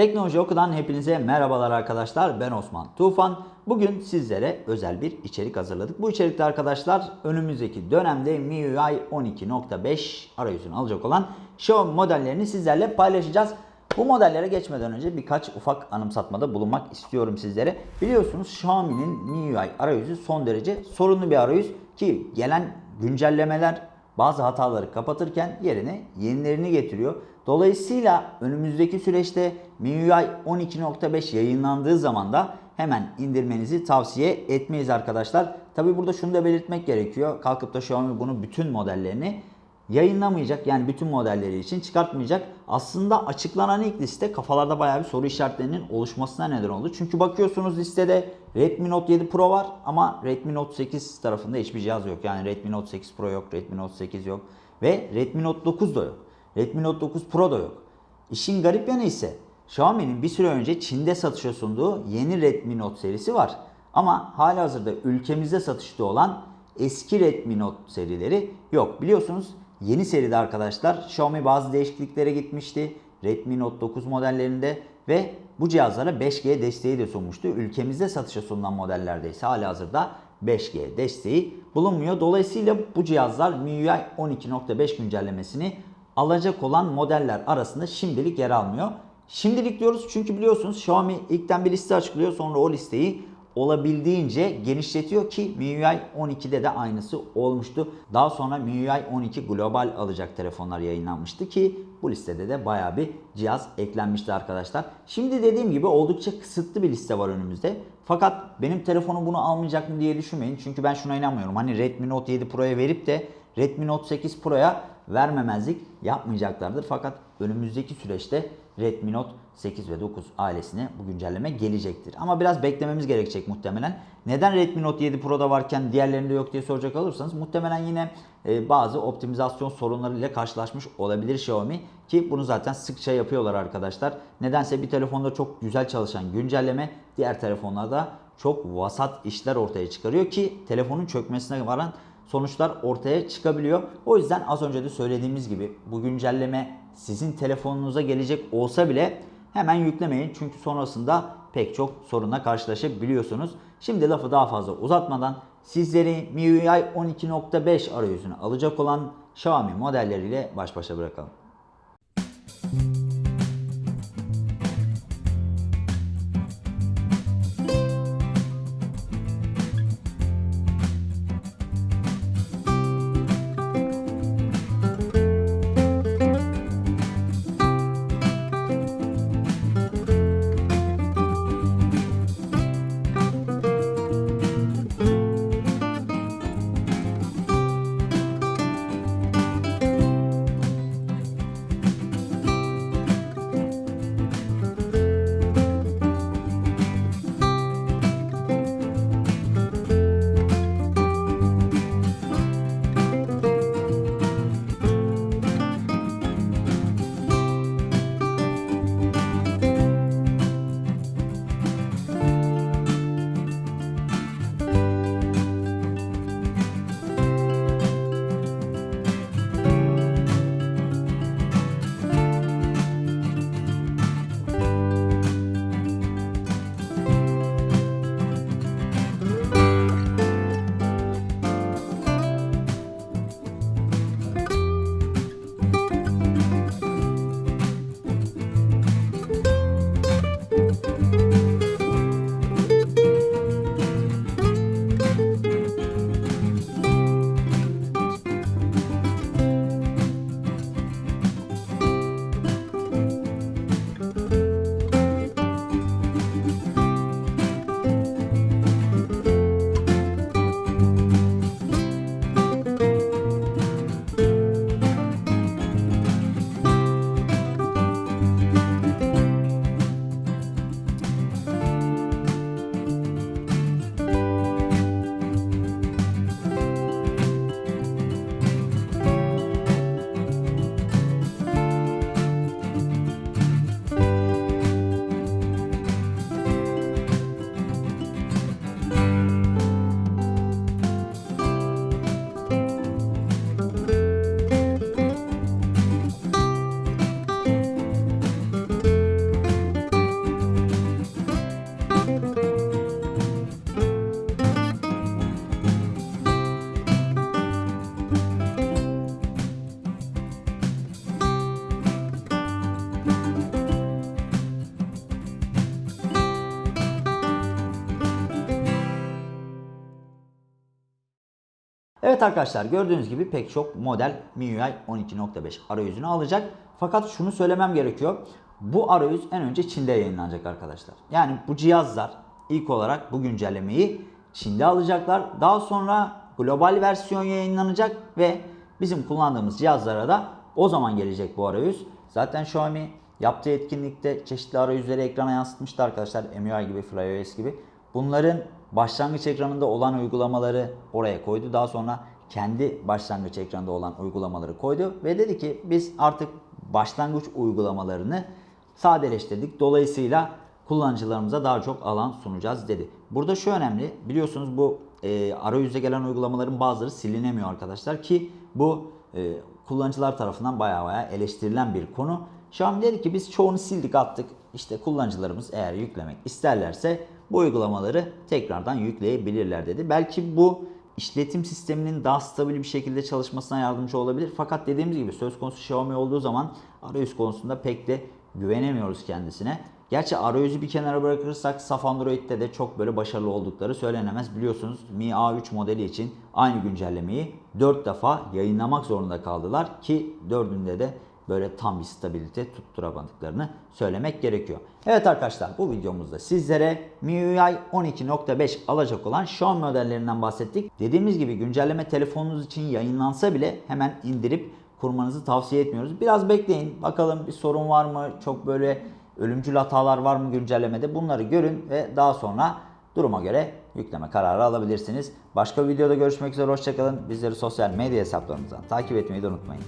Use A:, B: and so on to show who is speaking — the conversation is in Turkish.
A: Teknoloji Oku'dan hepinize merhabalar arkadaşlar. Ben Osman Tufan. Bugün sizlere özel bir içerik hazırladık. Bu içerikte arkadaşlar önümüzdeki dönemde MIUI 12.5 arayüzünü alacak olan Xiaomi modellerini sizlerle paylaşacağız. Bu modellere geçmeden önce birkaç ufak anımsatmada bulunmak istiyorum sizlere. Biliyorsunuz Xiaomi'nin MIUI arayüzü son derece sorunlu bir arayüz ki gelen güncellemeler bazı hataları kapatırken yerine yenilerini getiriyor. Dolayısıyla önümüzdeki süreçte MIUI 12.5 yayınlandığı zaman da hemen indirmenizi tavsiye etmeyiz arkadaşlar. Tabi burada şunu da belirtmek gerekiyor. Kalkıp da Xiaomi bunu bütün modellerini yayınlamayacak. Yani bütün modelleri için çıkartmayacak. Aslında açıklanan ilk liste kafalarda bayağı bir soru işaretlerinin oluşmasına neden oldu. Çünkü bakıyorsunuz listede Redmi Note 7 Pro var ama Redmi Note 8 tarafında hiçbir cihaz yok. Yani Redmi Note 8 Pro yok, Redmi Note 8 yok ve Redmi Note 9 da yok. Redmi Note 9 Pro da yok. İşin garip yanı ise Xiaomi'nin bir süre önce Çin'de satışa sunduğu yeni Redmi Note serisi var. Ama hala hazırda ülkemizde satışta olan eski Redmi Note serileri yok. Biliyorsunuz yeni seride arkadaşlar Xiaomi bazı değişikliklere gitmişti. Redmi Note 9 modellerinde ve bu cihazlara 5G desteği de sunmuştu. Ülkemizde satışa sunulan modellerde ise hala hazırda 5G desteği bulunmuyor. Dolayısıyla bu cihazlar MIUI 12.5 güncellemesini alacak olan modeller arasında şimdilik yer almıyor. Şimdilik diyoruz çünkü biliyorsunuz Xiaomi ilkten bir liste açıklıyor sonra o listeyi olabildiğince genişletiyor ki MIUI 12'de de aynısı olmuştu. Daha sonra MIUI 12 global alacak telefonlar yayınlanmıştı ki bu listede de baya bir cihaz eklenmişti arkadaşlar. Şimdi dediğim gibi oldukça kısıtlı bir liste var önümüzde. Fakat benim telefonum bunu almayacak mı diye düşünmeyin. Çünkü ben şuna inanmıyorum. Hani Redmi Note 7 Pro'ya verip de Redmi Note 8 Pro'ya vermemezlik yapmayacaklardır. Fakat önümüzdeki süreçte Redmi Note 8 ve 9 ailesine bu güncelleme gelecektir. Ama biraz beklememiz gerekecek muhtemelen. Neden Redmi Note 7 Pro'da varken diğerlerinde yok diye soracak olursanız muhtemelen yine e, bazı optimizasyon sorunlarıyla karşılaşmış olabilir Xiaomi ki bunu zaten sıkça yapıyorlar arkadaşlar. Nedense bir telefonda çok güzel çalışan güncelleme diğer telefonlarda çok vasat işler ortaya çıkarıyor ki telefonun çökmesine varan sonuçlar ortaya çıkabiliyor. O yüzden az önce de söylediğimiz gibi bu güncelleme sizin telefonunuza gelecek olsa bile hemen yüklemeyin. Çünkü sonrasında pek çok sorunla karşılaşabiliyorsunuz. Şimdi lafı daha fazla uzatmadan sizleri MIUI 12.5 arayüzünü alacak olan Xiaomi modelleriyle baş başa bırakalım. Evet arkadaşlar gördüğünüz gibi pek çok model MIUI 12.5 arayüzünü alacak. Fakat şunu söylemem gerekiyor. Bu arayüz en önce Çin'de yayınlanacak arkadaşlar. Yani bu cihazlar ilk olarak bu güncellemeyi Çin'de alacaklar. Daha sonra global versiyon yayınlanacak ve bizim kullandığımız cihazlara da o zaman gelecek bu arayüz. Zaten Xiaomi yaptığı etkinlikte çeşitli arayüzleri ekrana yansıtmıştı arkadaşlar. MIUI gibi, FlyOS gibi. Bunların başlangıç ekranında olan uygulamaları oraya koydu. Daha sonra kendi başlangıç ekranında olan uygulamaları koydu ve dedi ki biz artık başlangıç uygulamalarını sadeleştirdik. Dolayısıyla kullanıcılarımıza daha çok alan sunacağız dedi. Burada şu önemli biliyorsunuz bu e, arayüze gelen uygulamaların bazıları silinemiyor arkadaşlar ki bu e, kullanıcılar tarafından baya baya eleştirilen bir konu. Xiaomi dedi ki biz çoğunu sildik attık. İşte kullanıcılarımız eğer yüklemek isterlerse bu uygulamaları tekrardan yükleyebilirler dedi. Belki bu işletim sisteminin daha stabil bir şekilde çalışmasına yardımcı olabilir. Fakat dediğimiz gibi söz konusu Xiaomi olduğu zaman arayüz konusunda pek de güvenemiyoruz kendisine. Gerçi arayüzü bir kenara bırakırsak saf Android'de de çok böyle başarılı oldukları söylenemez. Biliyorsunuz Mi A3 modeli için aynı güncellemeyi 4 defa yayınlamak zorunda kaldılar ki 4'ünde de böyle tam bir stabilite tutturamadıklarını söylemek gerekiyor. Evet arkadaşlar bu videomuzda sizlere MIUI 12.5 alacak olan Xiaomi modellerinden bahsettik. Dediğimiz gibi güncelleme telefonunuz için yayınlansa bile hemen indirip kurmanızı tavsiye etmiyoruz. Biraz bekleyin bakalım bir sorun var mı çok böyle ölümcül hatalar var mı güncellemede bunları görün ve daha sonra duruma göre yükleme kararı alabilirsiniz. Başka bir videoda görüşmek üzere hoşçakalın. Bizleri sosyal medya hesaplarımızdan takip etmeyi de unutmayın.